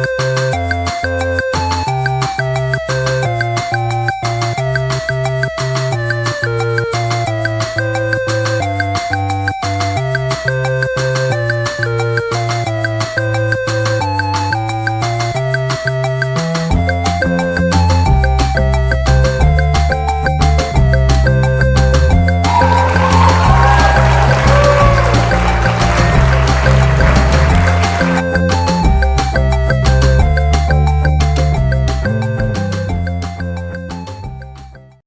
you.